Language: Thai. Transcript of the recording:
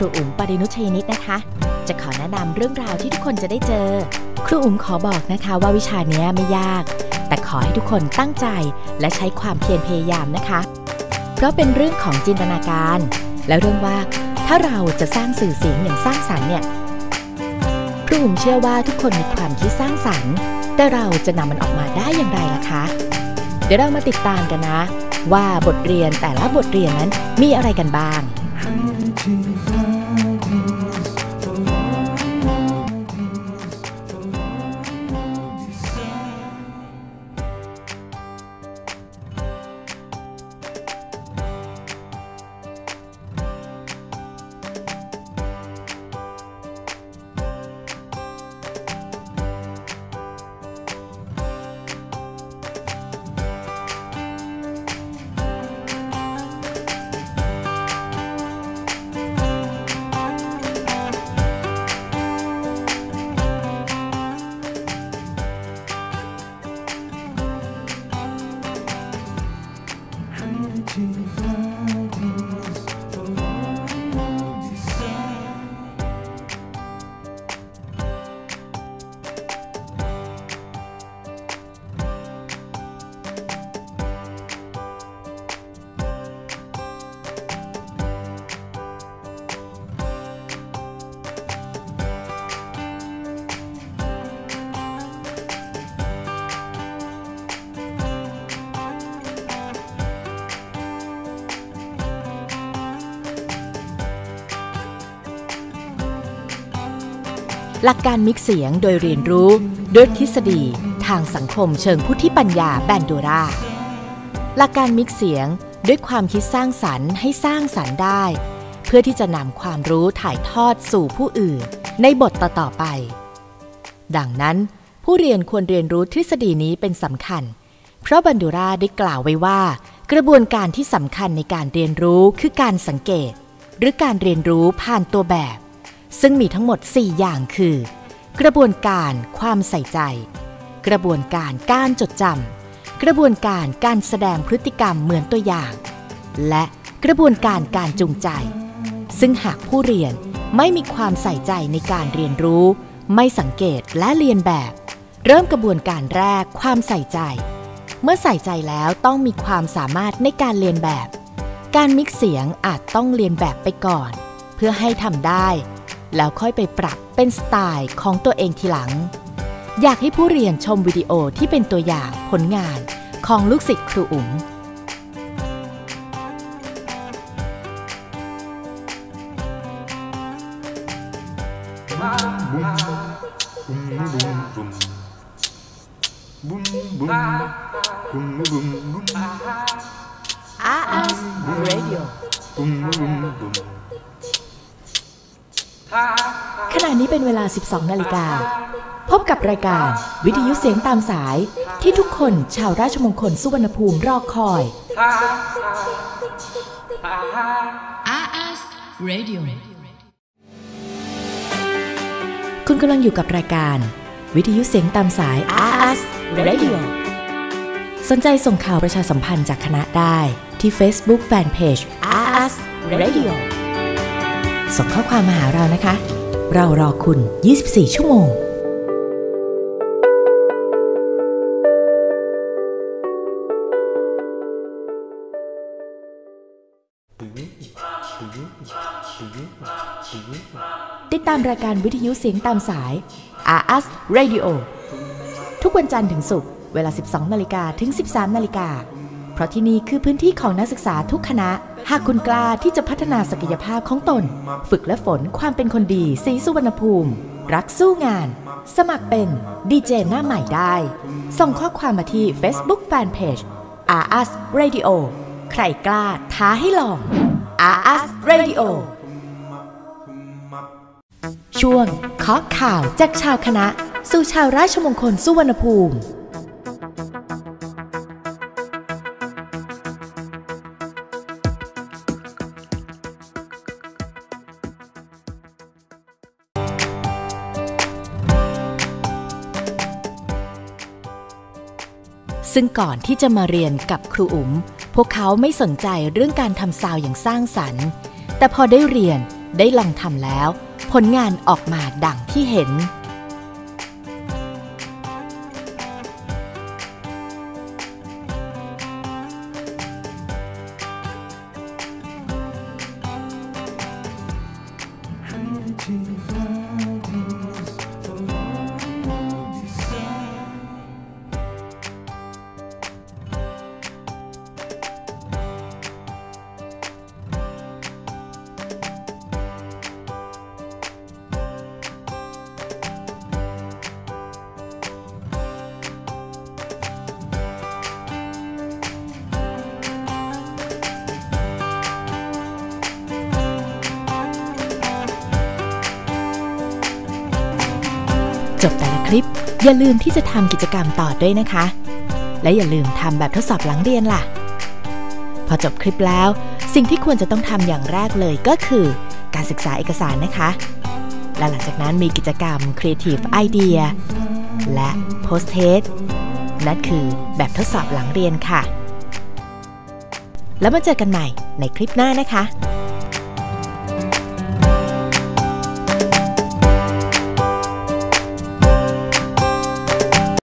รูอุ๋มปรินุชยนิตนะคะ จะขอแนะนำเรื่องราวที่ทุกคนจะได้เจอ ครูอุ๋มขอบอกนะคะว่าวิชานี้ไม่ยาก แต่ขอให้ทุกคนตั้งใจและใช้ความเพียรพยายามนะคะ เพราะเป็นเรื่องของจินตนาการ และเรื่องว่าถ้าเราจะสร้างสื่อเสียงอย่างสร้างสรรค์เนี่ยครูอุ๋มเชื่อว่าทุกคนมีความคิดสร้างสรรค์ แต่เราจะนำมันออกมาได้อย่างไรล่ะคะ เดี๋ยวเรามาติดตามกันนะ ว่าบทเรียนแต่ละบทเรียนนั้นมีอะไรกันบ้าง หลักการมิกเสียงโดยเรียนรู้ด้วยทฤษฎีทางสังคมเชิงพุทธิปัญญาแบนโดราหลักการมิกเสียงด้วยความคิดสร้างสรรค์ให้สร้างสรรค์ได้ เพื่อที่จะนำความรู้ถ่ายทอดสู่ผู้อื่น ในบทต่อๆไป ดังนั้น ผู้เรียนควรเรียนรู้ทฤษฎีนี้เป็นสำคัญ เพราะบันดูราได้กล่าวไว้ว่า กระบวนการที่สำคัญในการเรียนรู้คือการสังเกต หรือการเรียนรู้ผ่านตัวแบบ ซึ่งมีทั้งหมด 4 อย่างคือ กระบวนการความใส่ใจ กระบวนการการจดจำกระบวนการการแสดงพฤติกรรมเหมือนตัวอย่าง และกระบวนการการจูงใจ ซึ่งหากผู้เรียนไม่มีความใส่ใจในการเรียนรู้ ไม่สังเกตและเรียนแบบ เริ่มกระบวนการแรกความใส่ใจ เมื่อใส่ใจแล้วต้องมีความสามารถในการเรียนแบบ การมิกเสียงอาจต้องเรียนแบบไปก่อน เพื่อให้ทำได้ แล้วค่อยไปปรับเป็นสไตล์ของตัวเองทีหลัง อยากให้ผู้เรียนชมวิดีโอที่เป็นตัวอย่างผลงานของลูกศิษย์ครูอุ๋ม RS Radio ขณะนี้เป็นเวลา 12 นาฬิกา พบกับรายการวิทยุเสียงตามสายที่ทุกคนชาวราชมงคลสุวรรณภูมิรอคอย RS Radio คุณกำลังอยู่กับรายการ วิทยุเสียงตามสาย RS Radio สนใจส่งข่าวประชาสัมพันธ์จากคณะได้ที่ Facebook Fanpage RS Radio ส่งข้อความมาหาเรานะคะ เรารอคุณ 24 ชั่วโมงติดตามรายการวิทยุเสียงตามสาย RS Radio ทุกวันจันทร์ถึงศุกร์เวลา 12 นาฬิกาถึง 13 นาฬิกา เพราะที่นี่คือพื้นที่ของนักศึกษาทุกคณะ หากคุณกล้าที่จะพัฒนาศักยภาพของตน ฝึกและฝนความเป็นคนดีสีสุวรรณภูมิ รักสู้งาน สมัครเป็นดีเจหน้าใหม่ได้ ส่งข้อความมาที่ Facebook Fanpage RS Radio ใครกล้าท้าให้ลอง RS Radio ช่วงเคาะข่าวจากชาวคณะ สู่ชาวราชมงคลสุวรรณภูมิ ซึ่งก่อนที่จะมาเรียนกับครูอุ๋ม พวกเขาไม่สนใจเรื่องการทำซาวอย่างสร้างสรรค์ แต่พอได้เรียนได้ลองทำแล้ว ผลงานออกมาดังที่เห็น จบแต่ละคลิป อย่าลืมที่จะทำกิจกรรมต่อด้วยนะคะ และอย่าลืมทำแบบทดสอบหลังเรียนล่ะ พอจบคลิปแล้ว สิ่งที่ควรจะต้องทำอย่างแรกเลยก็คือ การศึกษาเอกสารนะคะ และหลังจากนั้นมีกิจกรรม Creative Idea และ Post Test นั่นคือแบบทดสอบหลังเรียนค่ะ แล้วมาเจอกันใหม่ในคลิปหน้านะคะ